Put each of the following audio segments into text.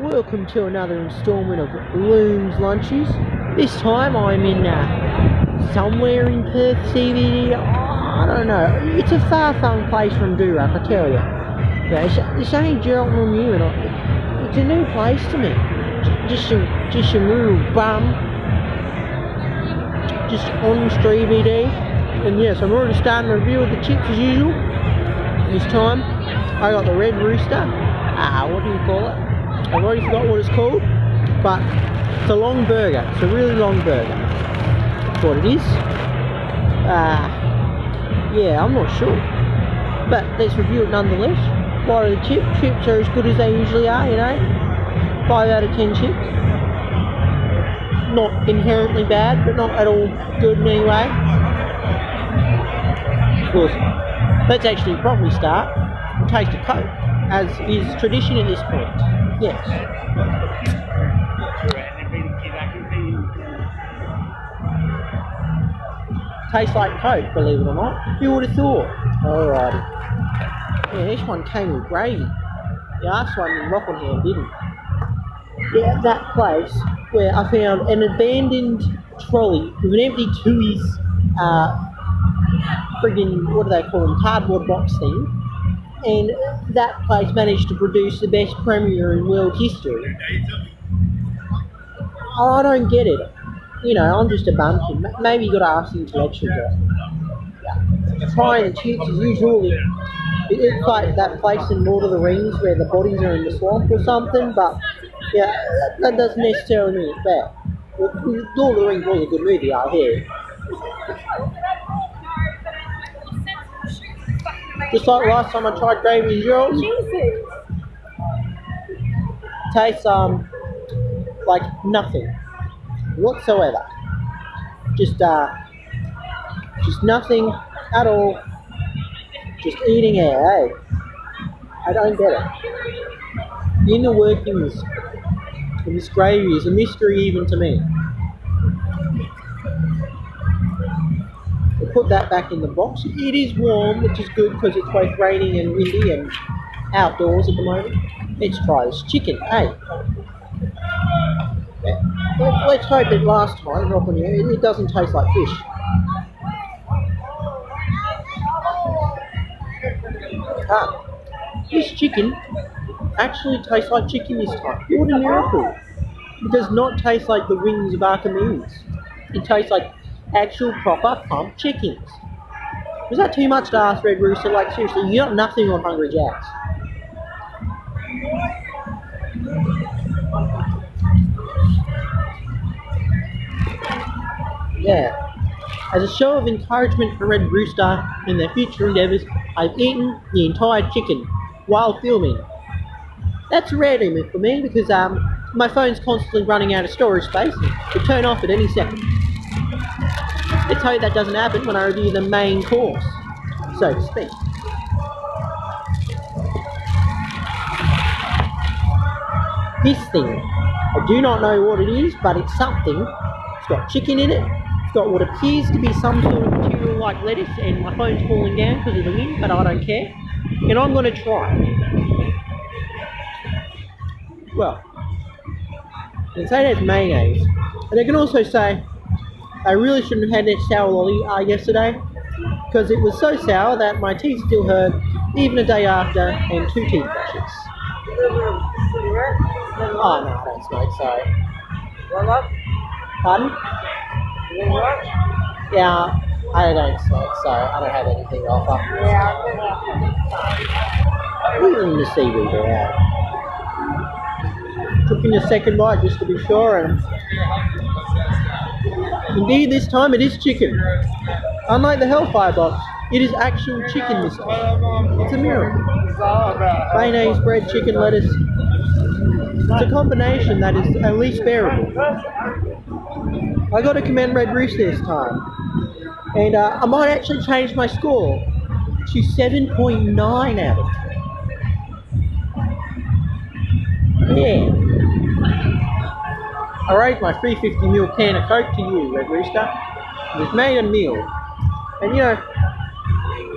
welcome to another instalment of Loom's Lunches. This time I'm in uh, somewhere in Perth CBD. I don't know. It's a far flung place from Durack, I tell you. It's, this ain't Geraldton New, and it's a new place to me. Just some, just some little bum, just on CBD. And yes, I'm already starting a review of the chips as usual. This time, I got the Red Rooster. Ah, what do you call it? I've already forgot what it's called, but it's a long burger. It's a really long burger. That's what it is. Ah, yeah, I'm not sure. But let's review it nonetheless. What are the chips? Chips are as good as they usually are, you know? 5 out of 10 chips. Not inherently bad, but not at all good in any way. Of course, let's actually properly start and taste a Coke, as is tradition at this point. Yes. Tastes like Coke, believe it or not. Who would have thought? Alrighty. Yeah, this one came with gravy. The last one in Rockingham didn't. Yeah, that place where I found an abandoned trolley with an empty Tooheys, uh, friggin' what do they call them, cardboard box thing. And that place managed to produce the best premiere in world history. Oh, I don't get it. You know, I'm just a bumpkin. Maybe you got to ask the intellectual guy. Trying the chips as usual. It, it's like that place in Lord of the Rings where the bodies are in the swamp or something, but yeah, that, doesn't necessarily mean it's bad. Lord of the Rings was a good movie, I hear. Just like last time I tried gravy Gerald's, Jesus. tastes um like nothing whatsoever. Just uh, just nothing at all. Just eating air, eh? I don't get it. The inner workings of this gravy is a mystery even to me. Put that back in the box. It is warm, which is good because it's both raining and windy and outdoors at the moment. Let's try this chicken, hey. Let, let's hope that last time, not when you- it, it doesn't taste like fish. Ah, this chicken actually tastes like chicken this time. What a miracle! It does not taste like the wings of Archimedes. It tastes like actual proper pump chickens. Was that too much to ask, Red Rooster? Like seriously, you got nothing on Hungry Jacks. Yeah. As a show of encouragement for Red Rooster in their future endeavours, I've eaten the entire chicken while filming. That's a rare for me because um, my phone's constantly running out of storage space and will turn off at any second. Let's hope that doesn't happen when I review the main course, so to speak. This thing, I do not know what it is, but it's something. It's got chicken in it. It's got what appears to be some sort of material like lettuce, and my phone's falling down because of the wind, but I don't care. And I'm going to try it. Well, they say there's mayonnaise, and they can also say I really shouldn't have had that sour lolly uh, yesterday because it was so sour that my teeth still hurt even a day after and two teeth brushes. Oh no, I don't smoke, sorry. Pardon? Yeah, I don't smoke, so I don't have anything to offer. Even the seaweed out. Took in a second bite just to be sure, and indeed this time it is chicken. Unlike the Hellfire box, it is actual chicken this time. It's a miracle. Mayonnaise, bread, chicken, lettuce. It's a combination that is at least bearable. I got to commend Red Rooster this time. And uh, I might actually change my score to 7.9 out of 10. Yeah. I raised my 350ml can of Coke to you, Red Rooster. It was made a meal. And you know,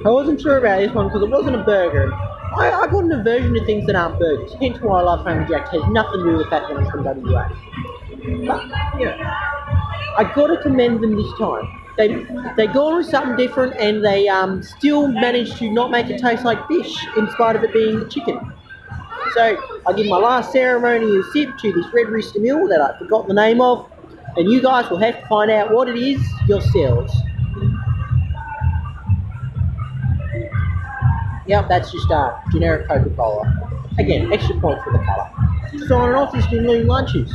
I wasn't sure about this one because it wasn't a burger. I, I got an aversion to things that aren't burgers. Hence why I love Hungry Jack's. Has nothing to do with that I'm from WA. But, you know, I got to commend them this time. They they gone with something different and they um, still managed to not make it taste like fish in spite of it being chicken. So I give my last ceremonial sip to this Red Rooster Mill that I forgot the name of, and you guys will have to find out what it is yourselves. Yep, that's just a generic Coca-Cola. Again, extra point for the colour. Signing off, this has been Lunches.